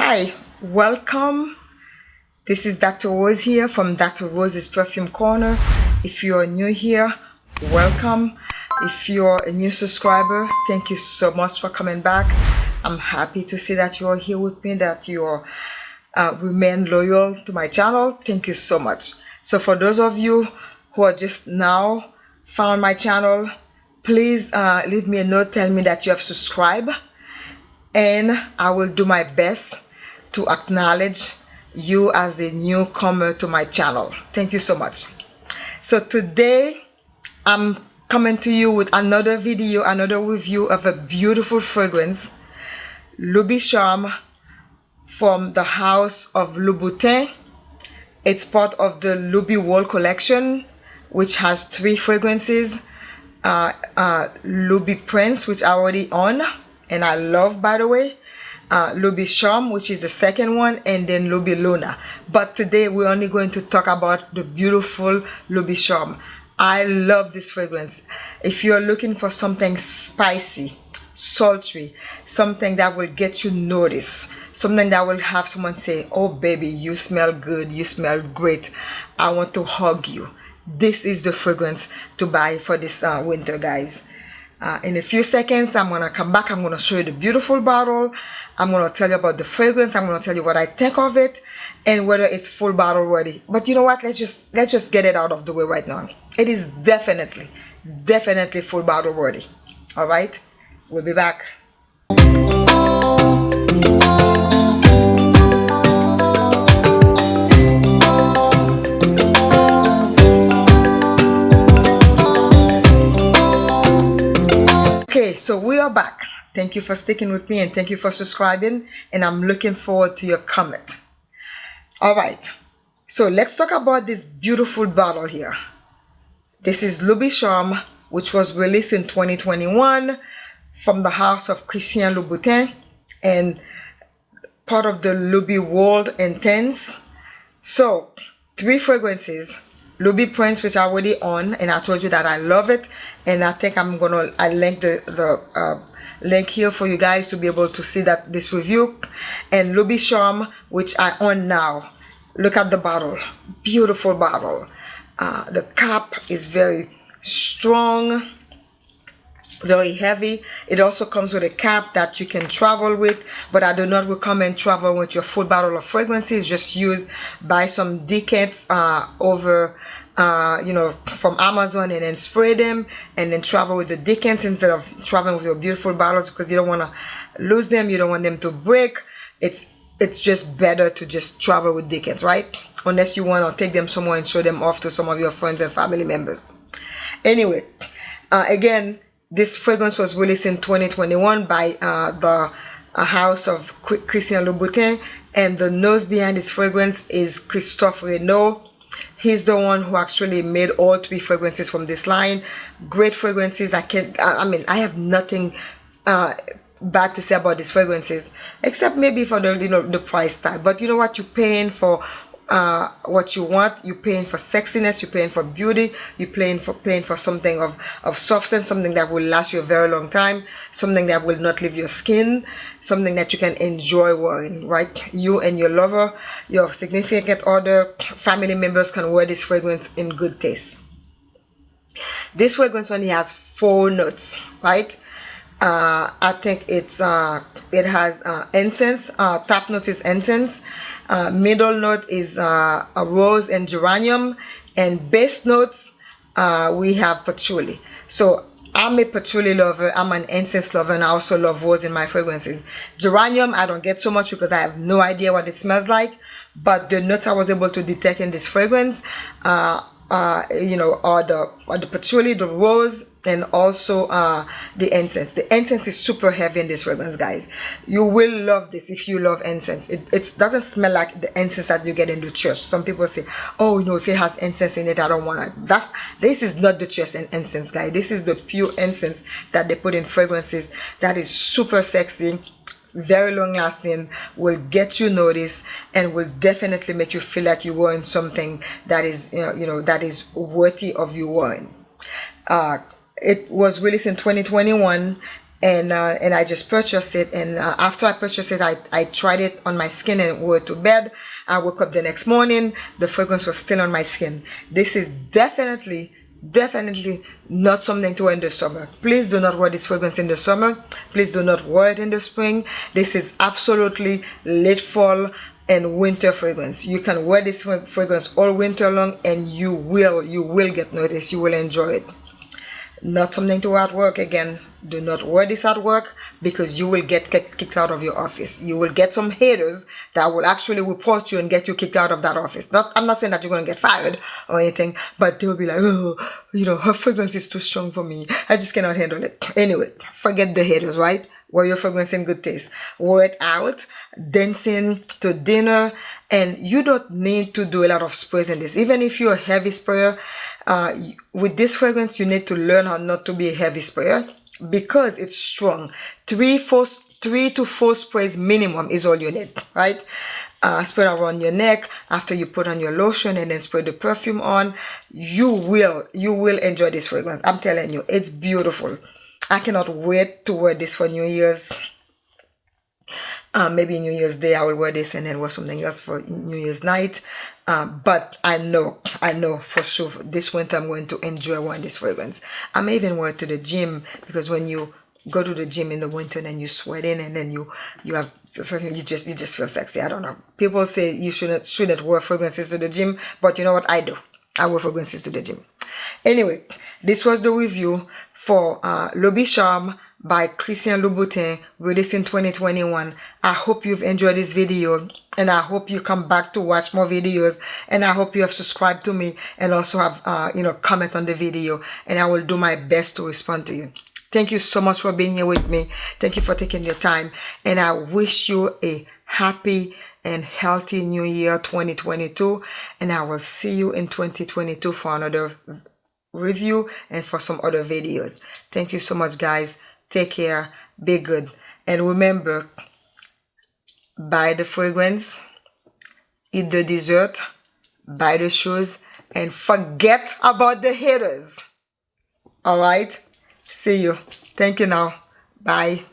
Hi, welcome. This is Dr. Rose here from Dr. Rose's Perfume Corner. If you are new here, welcome. If you're a new subscriber, thank you so much for coming back. I'm happy to see that you are here with me, that you are uh, remain loyal to my channel. Thank you so much. So for those of you who are just now found my channel, please uh, leave me a note, tell me that you have subscribed and I will do my best to acknowledge you as a newcomer to my channel. Thank you so much. So today I'm coming to you with another video, another review of a beautiful fragrance, Loubicharm from the house of Louboutin. It's part of the Loubiworld collection, which has three fragrances. Uh, uh, Loubiprince, which I already own, and I love by the way uh, Loubicharm which is the second one and then Loubiluna. But today we're only going to talk about the beautiful Loubicharm I love this fragrance. If you're looking for something spicy sultry something that will get you noticed something that will have someone say oh baby you smell good you smell great. I want to hug you. This is the fragrance to buy for this uh, winter guys uh, in a few seconds, I'm to come back. I'm to show you the beautiful bottle. I'm to tell you about the fragrance. I'm to tell you what I think of it and whether it's full bottle ready. But you know what? Let's just let's just get it out of the way right now. It is definitely, definitely full bottle ready. All right? We'll be back. So we are back. Thank you for sticking with me and thank you for subscribing and i'm looking forward to your comment. All right. So let's talk about this beautiful bottle here. This is Loubicharm which was released in 2021 from the house of Christian Louboutin and part of the Loubiworld Intense. So three fragrances Loubiprince which I already own and I told you that I love it. And I think I'm gonna I link the the uh, link here for you guys to be able to see that this review. And Loubicharm which I own now. Look at the bottle. Beautiful bottle. Uh, the cap is very strong very heavy. It also comes with a cap that you can travel with but i do not recommend travel with your full bottle of fragrances just use buy some decants uh, over uh, you know from amazon and then spray them and then travel with the decants instead of traveling with your beautiful bottles because you don't want to lose them. You don't want them to break. It's it's just better to just travel with decants right? Unless you want to take them somewhere and show them off to some of your friends and family members. Anyway uh, again this fragrance was released in 2021 by uh, the uh, house of Christian Louboutin and the nose behind this fragrance is Christophe Raynaud. He's the one who actually made all three fragrances from this line. Great fragrances. I can I mean I have nothing uh, bad to say about these fragrances except maybe for the you know the price tag but you know what you're paying for uh, what you want. You're paying for sexiness. You're paying for beauty. You're paying for paying for something of of substance, something that will last you a very long time, something that will not leave your skin, something that you can enjoy wearing. Right? You and your lover, your significant other, family members can wear this fragrance in good taste. This fragrance only has four notes. Right? Uh, I think it's uh, it has uh, incense. Uh, top note is incense. Uh, middle note is uh, a rose and geranium. And base notes, uh, we have patchouli. So I'm a patchouli lover. I'm an incense lover and I also love rose in my fragrances. Geranium, I don't get so much because I have no idea what it smells like. But the notes I was able to detect in this fragrance, uh, uh, you know, are the, are the patchouli, the rose, and also uh, the incense. The incense is super heavy in this fragrance, guys. You will love this if you love incense. It, it doesn't smell like the incense that you get in the church. Some people say, oh, you know, if it has incense in it, I don't want it. That's, this is not the church and incense, guys. This is the pure incense that they put in fragrances that is super sexy very long lasting will get you noticed and will definitely make you feel like you're wearing something that is you know you know that is worthy of you wearing. Uh it was released in 2021 and uh, and I just purchased it and uh, after I purchased it I, I tried it on my skin and went to bed. I woke up the next morning the fragrance was still on my skin. This is definitely definitely not something to wear in the summer. Please do not wear this fragrance in the summer. Please do not wear it in the spring. This is absolutely late fall and winter fragrance. You can wear this fragrance all winter long and you will you will get noticed. You will enjoy it not something to at work. Again do not wear this at work because you will get kicked out of your office. You will get some haters that will actually report you and get you kicked out of that office. Not i'm not saying that you're going to get fired or anything but they'll be like oh you know her fragrance is too strong for me. I just cannot handle it. Anyway forget the haters right? Wear your fragrance in good taste. Wear it out dancing to dinner and you don't need to do a lot of sprays in this. Even if you're a heavy sprayer uh, with this fragrance you need to learn how not to be a heavy sprayer because it's strong. Three four three to four sprays minimum is all you need right? Uh, spray around your neck after you put on your lotion and then spray the perfume on. You will you will enjoy this fragrance. I'm telling you it's beautiful. I cannot wait to wear this for new year's uh, maybe New Year's Day I will wear this and then wear something else for New Year's night. Uh, but I know, I know for sure this winter I'm going to enjoy wearing this fragrance. I may even wear it to the gym because when you go to the gym in the winter and then you sweat in and then you you have you just you just feel sexy. I don't know. People say you shouldn't shouldn't wear fragrances to the gym, but you know what I do? I wear fragrances to the gym. Anyway, this was the review for uh, Loubicharm by Christian Louboutin released in 2021. I hope you've enjoyed this video and I hope you come back to watch more videos and I hope you have subscribed to me and also have uh, you know comment on the video and I will do my best to respond to you. Thank you so much for being here with me. Thank you for taking your time and I wish you a happy and healthy new year 2022 and I will see you in 2022 for another review and for some other videos. Thank you so much guys. Take care. Be good. And remember, buy the fragrance, eat the dessert, buy the shoes, and forget about the haters. All right? See you. Thank you now. Bye.